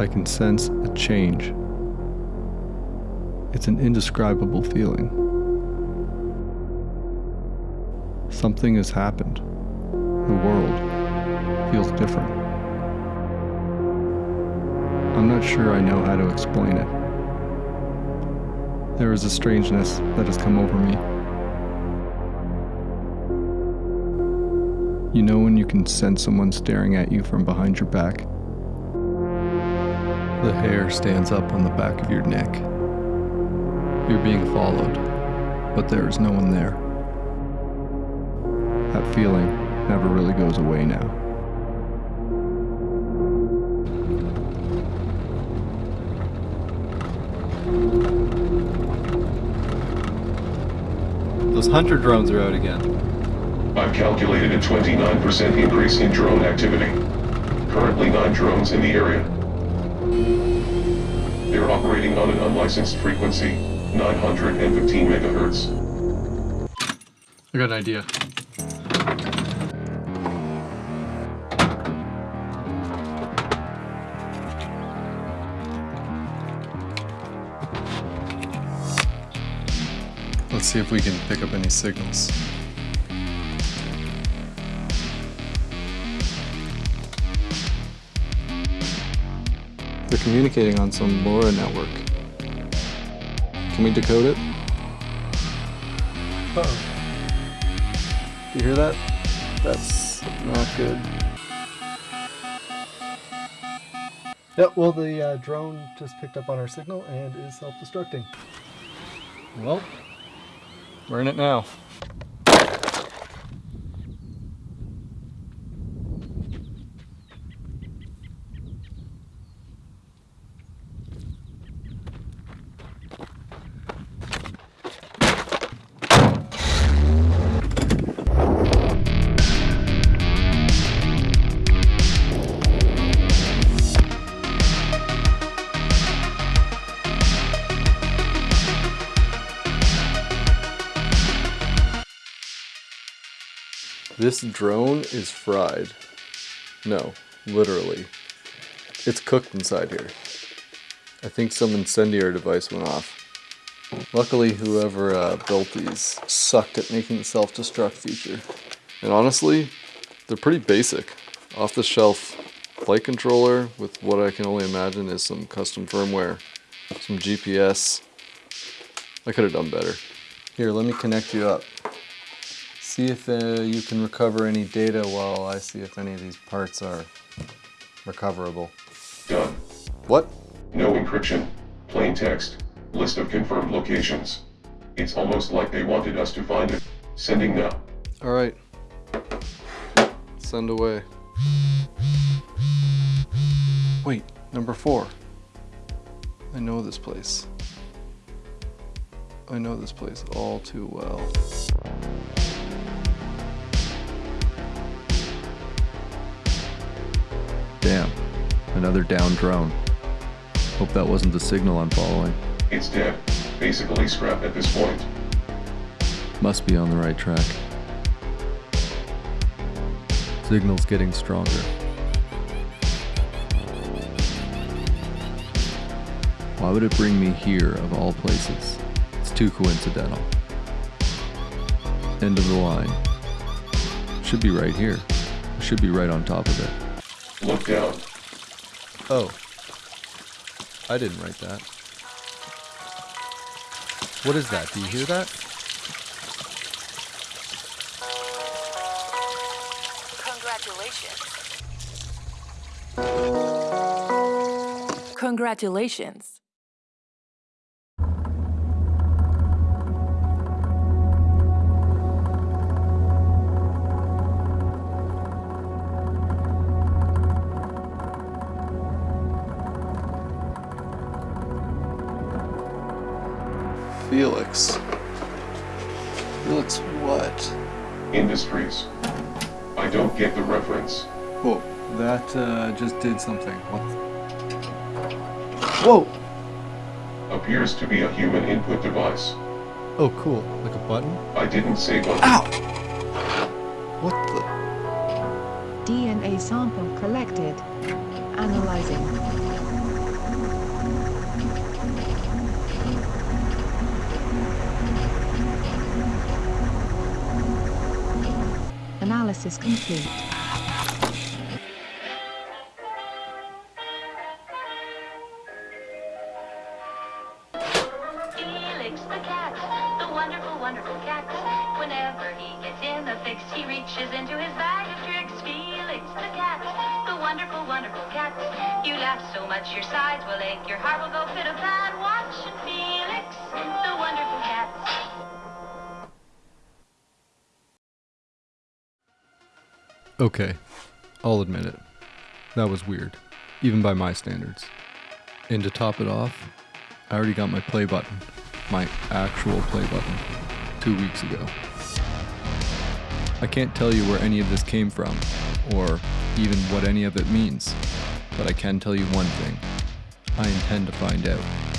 I can sense a change. It's an indescribable feeling. Something has happened. The world feels different. I'm not sure I know how to explain it. There is a strangeness that has come over me. You know when you can sense someone staring at you from behind your back? The hair stands up on the back of your neck. You're being followed, but there is no one there. That feeling never really goes away now. Those hunter drones are out again. I've calculated a 29% increase in drone activity. Currently 9 drones in the area. They're operating on an unlicensed frequency, 915 megahertz. I got an idea. Let's see if we can pick up any signals. Communicating on some LoRa network. Can we decode it? Uh oh Do you hear that? That's not good. Yep, well the uh, drone just picked up on our signal and is self-destructing. Well, we're in it now. This drone is fried. No, literally. It's cooked inside here. I think some incendiary device went off. Luckily, whoever uh, built these sucked at making the self-destruct feature. And honestly, they're pretty basic. Off-the-shelf flight controller with what I can only imagine is some custom firmware, some GPS. I could have done better. Here, let me connect you up. See if uh, you can recover any data while I see if any of these parts are recoverable. Done. What? No encryption. Plain text. List of confirmed locations. It's almost like they wanted us to find it. Sending now. Alright. Send away. Wait, number four. I know this place. I know this place all too well. Damn, another down drone. Hope that wasn't the signal I'm following. It's dead. Basically scrapped at this point. Must be on the right track. Signal's getting stronger. Why would it bring me here of all places? It's too coincidental. End of the line. Should be right here. Should be right on top of it. Look down. Oh. I didn't write that. What is that? Do you hear that? Congratulations. Congratulations. Felix. Felix what? Industries. I don't get the reference. Whoa, that uh, just did something. What? Whoa! Appears to be a human input device. Oh, cool. Like a button? I didn't say what. Ow! What the? DNA sample collected. Analyzing. Is complete. Felix the cat, the wonderful, wonderful cat. Whenever he gets in a fix, he reaches into his bag of tricks. Felix the cat, the wonderful, wonderful cat. You laugh so much your sides will ache, your heart will go fit Okay, I'll admit it. That was weird, even by my standards. And to top it off, I already got my play button, my actual play button, two weeks ago. I can't tell you where any of this came from, or even what any of it means, but I can tell you one thing. I intend to find out.